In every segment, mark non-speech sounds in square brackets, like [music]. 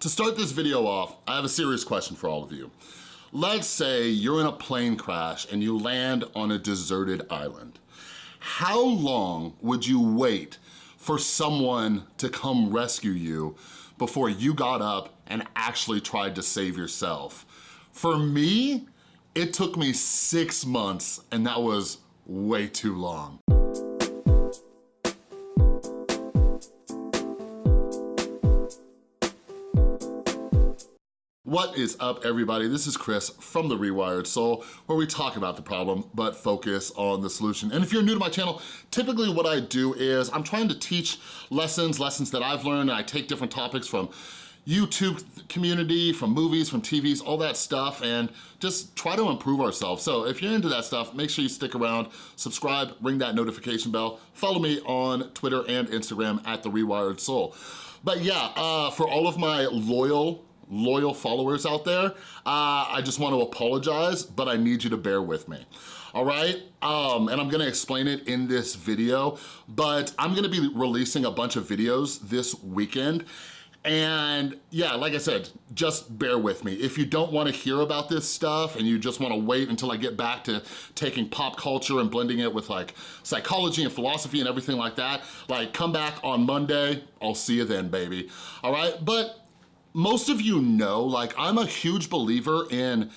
To start this video off, I have a serious question for all of you. Let's say you're in a plane crash and you land on a deserted island. How long would you wait for someone to come rescue you before you got up and actually tried to save yourself? For me, it took me six months and that was way too long. What is up everybody? This is Chris from The Rewired Soul where we talk about the problem but focus on the solution. And if you're new to my channel, typically what I do is I'm trying to teach lessons, lessons that I've learned and I take different topics from YouTube community, from movies, from TVs, all that stuff, and just try to improve ourselves. So if you're into that stuff, make sure you stick around, subscribe, ring that notification bell, follow me on Twitter and Instagram at The Rewired Soul. But yeah, uh, for all of my loyal loyal followers out there, uh, I just want to apologize, but I need you to bear with me all right? Um, and I'm gonna explain it in this video, but I'm gonna be releasing a bunch of videos this weekend and yeah, like I said, just bear with me. If you don't wanna hear about this stuff and you just wanna wait until I get back to taking pop culture and blending it with like psychology and philosophy and everything like that, like come back on Monday, I'll see you then, baby. All right, but most of you know, like I'm a huge believer in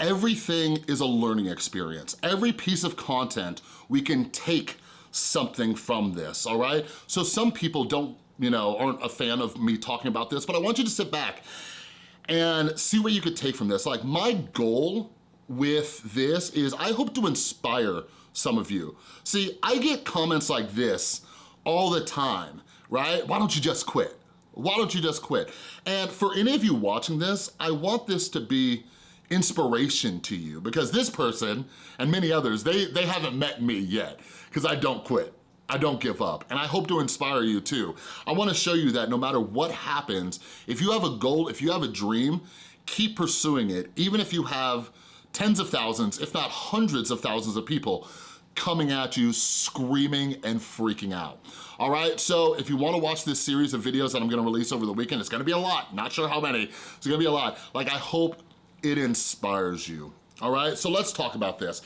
everything is a learning experience. Every piece of content, we can take something from this, all right? So some people don't, you know, aren't a fan of me talking about this, but I want you to sit back and see what you could take from this. Like my goal with this is I hope to inspire some of you. See, I get comments like this all the time, right? Why don't you just quit? Why don't you just quit? And for any of you watching this, I want this to be inspiration to you because this person and many others, they, they haven't met me yet because I don't quit. I don't give up, and I hope to inspire you too. I wanna show you that no matter what happens, if you have a goal, if you have a dream, keep pursuing it, even if you have tens of thousands, if not hundreds of thousands of people coming at you screaming and freaking out. All right, so if you wanna watch this series of videos that I'm gonna release over the weekend, it's gonna be a lot, not sure how many, it's gonna be a lot. Like I hope it inspires you, all right? So let's talk about this.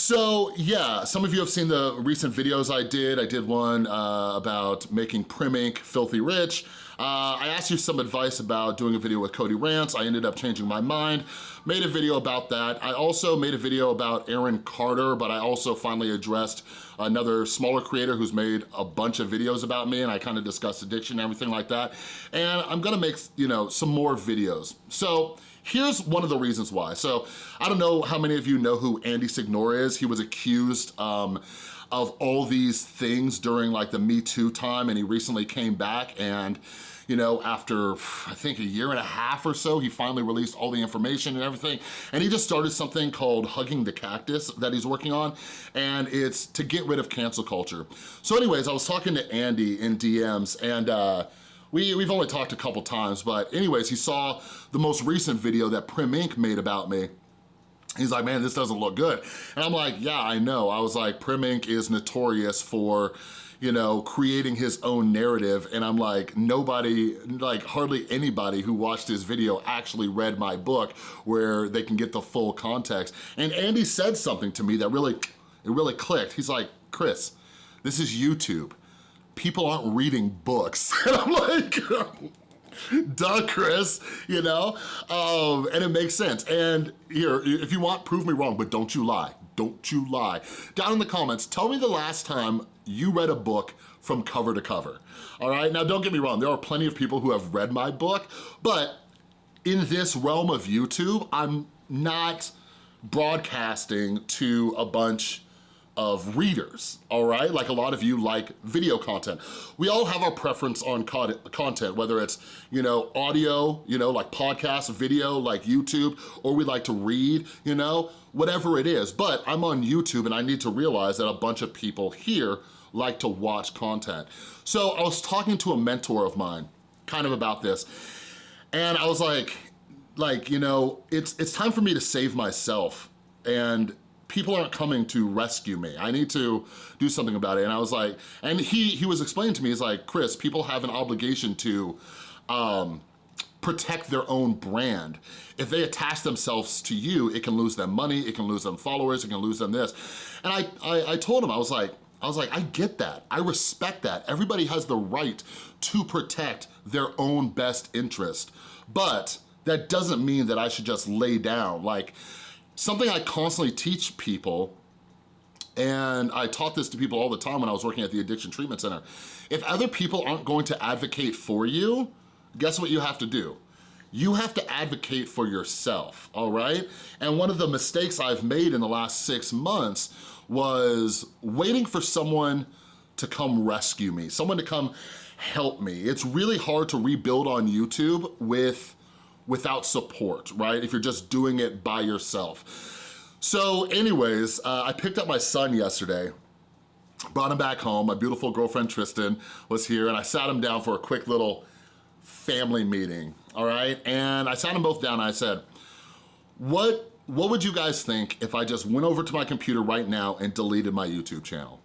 So yeah, some of you have seen the recent videos I did. I did one uh, about making Prim Ink filthy rich. Uh, I asked you some advice about doing a video with Cody Rants. I ended up changing my mind, made a video about that. I also made a video about Aaron Carter, but I also finally addressed another smaller creator who's made a bunch of videos about me and I kind of discussed addiction and everything like that. And I'm gonna make, you know, some more videos. So Here's one of the reasons why. So I don't know how many of you know who Andy Signore is. He was accused um, of all these things during like the Me Too time and he recently came back and you know, after I think a year and a half or so, he finally released all the information and everything. And he just started something called Hugging the Cactus that he's working on. And it's to get rid of cancel culture. So anyways, I was talking to Andy in DMs and uh, we, we've only talked a couple times, but anyways, he saw the most recent video that Prim Ink made about me. He's like, man, this doesn't look good. And I'm like, yeah, I know. I was like, Prim Ink is notorious for, you know, creating his own narrative. And I'm like, nobody, like hardly anybody who watched his video actually read my book where they can get the full context. And Andy said something to me that really, it really clicked. He's like, Chris, this is YouTube people aren't reading books. [laughs] And I'm like, duh, Chris, you know? Um, and it makes sense. And here, if you want, prove me wrong, but don't you lie. Don't you lie. Down in the comments, tell me the last time you read a book from cover to cover, all right? Now, don't get me wrong, there are plenty of people who have read my book, but in this realm of YouTube, I'm not broadcasting to a bunch of readers, all right? Like a lot of you like video content. We all have our preference on content, whether it's, you know, audio, you know, like podcast, video, like YouTube, or we like to read, you know, whatever it is. But I'm on YouTube and I need to realize that a bunch of people here like to watch content. So I was talking to a mentor of mine kind of about this, and I was like, like, you know, it's, it's time for me to save myself and people aren't coming to rescue me. I need to do something about it. And I was like, and he he was explaining to me, he's like, Chris, people have an obligation to um, protect their own brand. If they attach themselves to you, it can lose them money, it can lose them followers, it can lose them this. And I, I, I told him, I was like, I was like, I get that, I respect that. Everybody has the right to protect their own best interest, but that doesn't mean that I should just lay down. Like, something I constantly teach people and I taught this to people all the time when I was working at the Addiction Treatment Center. If other people aren't going to advocate for you, guess what you have to do? You have to advocate for yourself, all right? And one of the mistakes I've made in the last six months was waiting for someone to come rescue me, someone to come help me. It's really hard to rebuild on YouTube with without support, right? If you're just doing it by yourself. So anyways, uh, I picked up my son yesterday brought him back home. My beautiful girlfriend Tristan was here and I sat him down for a quick little family meeting, all right? And I sat them both down and I said, what, what would you guys think if I just went over to my computer right now and deleted my YouTube channel?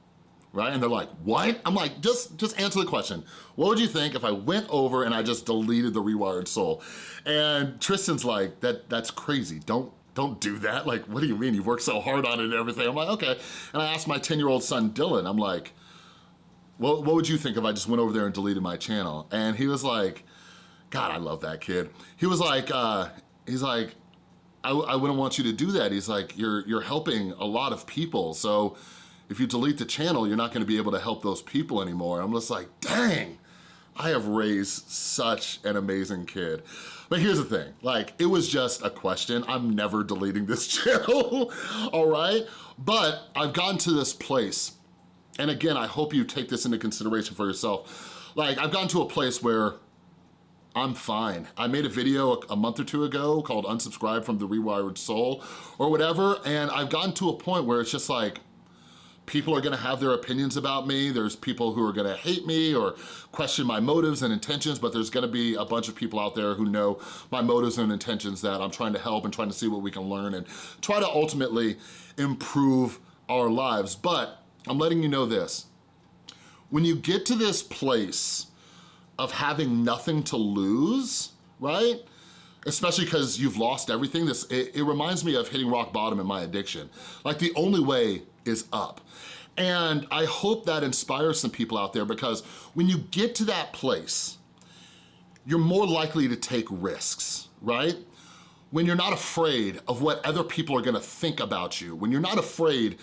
Right, and they're like, what? I'm like, just, just answer the question. What would you think if I went over and I just deleted the Rewired Soul? And Tristan's like, that, that's crazy. Don't, don't do that. Like, what do you mean? You've worked so hard on it and everything. I'm like, okay. And I asked my 10-year-old son, Dylan, I'm like, what, what would you think if I just went over there and deleted my channel? And he was like, God, I love that kid. He was like, uh, he's like, I, I wouldn't want you to do that. He's like, you're, you're helping a lot of people. So if you delete the channel, you're not gonna be able to help those people anymore. I'm just like, dang, I have raised such an amazing kid. But here's the thing, like, it was just a question. I'm never deleting this [laughs] channel, all right? But I've gotten to this place, and again, I hope you take this into consideration for yourself. Like, I've gotten to a place where I'm fine. I made a video a month or two ago called Unsubscribe from the Rewired Soul or whatever, and I've gotten to a point where it's just like, people are gonna have their opinions about me. There's people who are gonna hate me or question my motives and intentions, but there's gonna be a bunch of people out there who know my motives and intentions that I'm trying to help and trying to see what we can learn and try to ultimately improve our lives. But I'm letting you know this. When you get to this place of having nothing to lose, right? Especially because you've lost everything. This it, it reminds me of hitting rock bottom in my addiction. Like the only way is up. And I hope that inspires some people out there because when you get to that place, you're more likely to take risks, right? When you're not afraid of what other people are gonna think about you, when you're not afraid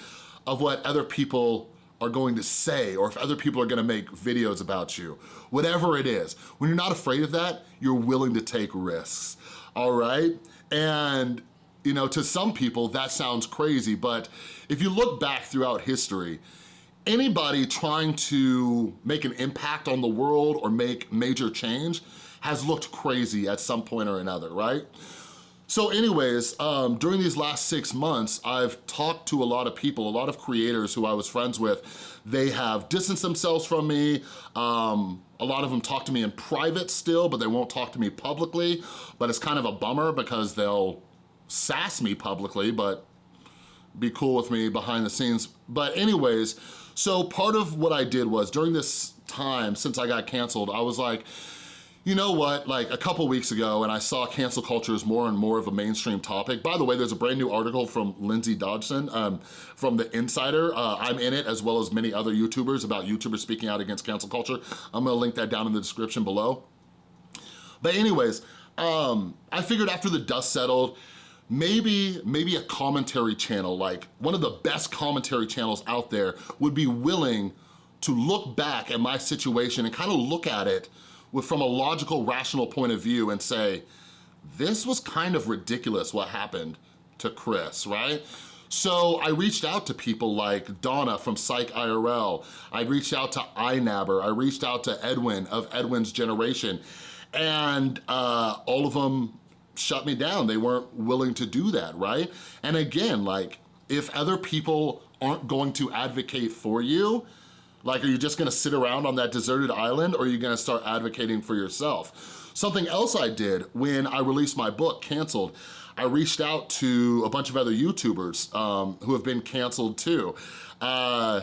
of what other people are going to say or if other people are gonna make videos about you. Whatever it is, when you're not afraid of that, you're willing to take risks, all right? And you know, to some people that sounds crazy, but if you look back throughout history, anybody trying to make an impact on the world or make major change has looked crazy at some point or another, right? So anyways, um, during these last six months, I've talked to a lot of people, a lot of creators who I was friends with. They have distanced themselves from me. Um, a lot of them talk to me in private still, but they won't talk to me publicly. But it's kind of a bummer because they'll sass me publicly, but be cool with me behind the scenes. But anyways, so part of what I did was during this time, since I got canceled, I was like, you know what, like a couple weeks ago and I saw cancel culture is more and more of a mainstream topic. By the way, there's a brand new article from Lindsay Dodgson um, from The Insider. Uh, I'm in it as well as many other YouTubers about YouTubers speaking out against cancel culture. I'm gonna link that down in the description below. But anyways, um, I figured after the dust settled, maybe, maybe a commentary channel, like one of the best commentary channels out there would be willing to look back at my situation and kind of look at it with, from a logical, rational point of view and say, this was kind of ridiculous what happened to Chris, right? So I reached out to people like Donna from Psych IRL. I reached out to iNabber. I reached out to Edwin of Edwin's Generation. And uh, all of them shut me down. They weren't willing to do that, right? And again, like, if other people aren't going to advocate for you, like, are you just gonna sit around on that deserted island or are you gonna start advocating for yourself? Something else I did when I released my book, Canceled, I reached out to a bunch of other YouTubers um, who have been canceled too. Uh,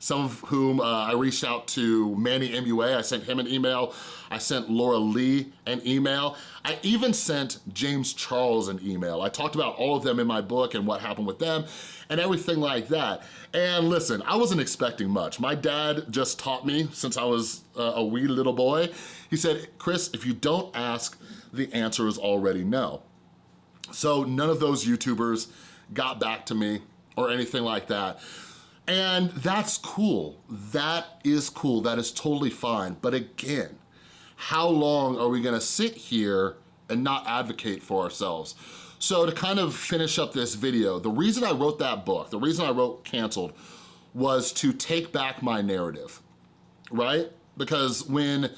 some of whom uh, I reached out to Manny MUA, I sent him an email, I sent Laura Lee an email, I even sent James Charles an email. I talked about all of them in my book and what happened with them and everything like that. And listen, I wasn't expecting much. My dad just taught me since I was uh, a wee little boy. He said, Chris, if you don't ask, the answer is already no. So none of those YouTubers got back to me or anything like that. And that's cool. That is cool. That is totally fine. But again, how long are we gonna sit here and not advocate for ourselves? So to kind of finish up this video, the reason I wrote that book, the reason I wrote Canceled, was to take back my narrative, right? Because when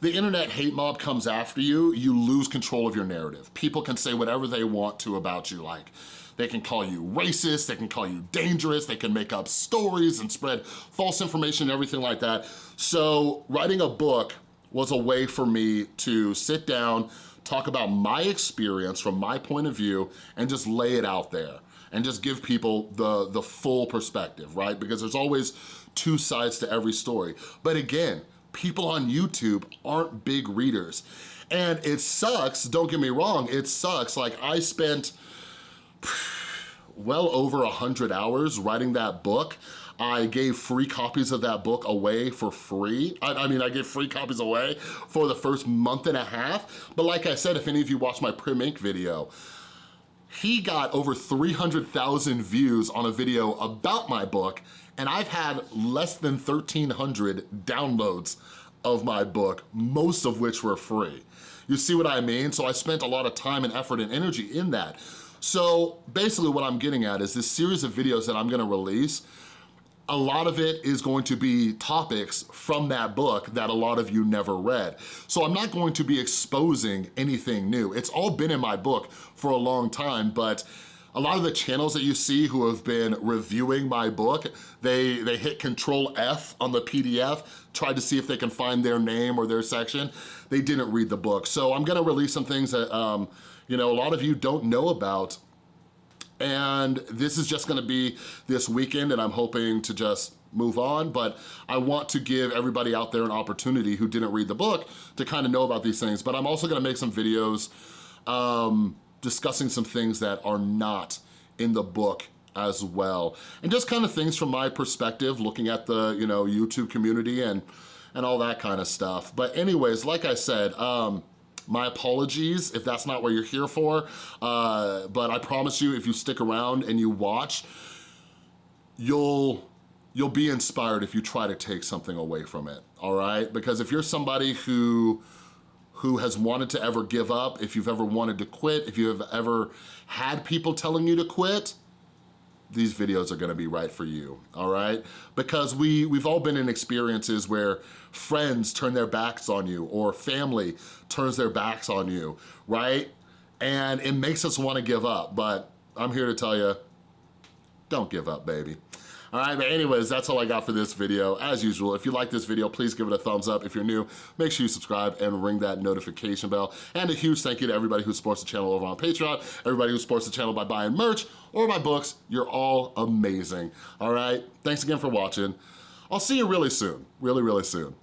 the internet hate mob comes after you, you lose control of your narrative. People can say whatever they want to about you, like they can call you racist, they can call you dangerous, they can make up stories and spread false information and everything like that. So writing a book was a way for me to sit down, talk about my experience from my point of view, and just lay it out there and just give people the, the full perspective, right? Because there's always two sides to every story. But again, people on YouTube aren't big readers. And it sucks, don't get me wrong, it sucks. Like I spent [sighs] well over a 100 hours writing that book. I gave free copies of that book away for free. I, I, mean, I gave free copies away for the first month and a half. But like I said, if any of you watched my Prim Ink video, he got over 300,000 views on a video about my book, and I've had less than 1,300 downloads of my book, most of which were free. You see what I mean? So I spent a lot of time and effort and energy in that. So basically what I'm getting at is this series of videos that I'm gonna release, a lot of it is going to be topics from that book that a lot of you never read. So I'm not going to be exposing anything new. It's all been in my book for a long time, but a lot of the channels that you see who have been reviewing my book, they, they hit control F on the PDF, tried to see if they can find their name or their section. They didn't read the book. So I'm gonna release some things that um, you know, a lot of you don't know about and this is just gonna be this weekend and I'm hoping to just move on, but I want to give everybody out there an opportunity who didn't read the book to kind of know about these things, but I'm also gonna make some videos um, discussing some things that are not in the book as well. And just kind of things from my perspective, looking at the, you know, YouTube community and, and all that kind of stuff. But anyways, like I said, um, my apologies if that's not what you're here for, uh, but I promise you if you stick around and you watch, you'll you'll be inspired if you try to take something away from it, all right? Because if you're somebody who who has wanted to ever give up, if you've ever wanted to quit, if you have ever had people telling you to quit, these videos are gonna be right for you, all right? Because we, we've all been in experiences where friends turn their backs on you or family turns their backs on you, right? And it makes us wanna give up, but I'm here to tell you, don't give up, baby. All right, but anyways, that's all I got for this video. As usual, if you like this video, please give it a thumbs up. If you're new, make sure you subscribe and ring that notification bell. And a huge thank you to everybody who supports the channel over on Patreon, everybody who supports the channel by buying merch or my books. You're all amazing, all right? Thanks again for watching. I'll see you really soon, really, really soon.